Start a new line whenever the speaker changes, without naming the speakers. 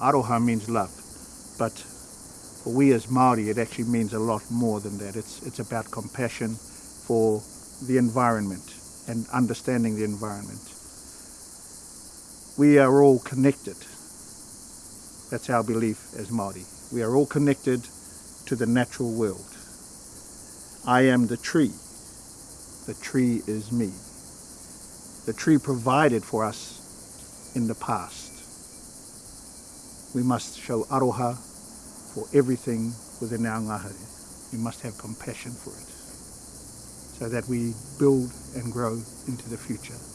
Aroha means love, but for we as Māori, it actually means a lot more than that. It's, it's about compassion for the environment and understanding the environment. We are all connected. That's our belief as Māori. We are all connected to the natural world. I am the tree. The tree is me. The tree provided for us in the past. We must show aroha for everything within our ngahere. We must have compassion for it so that we build and grow into the future.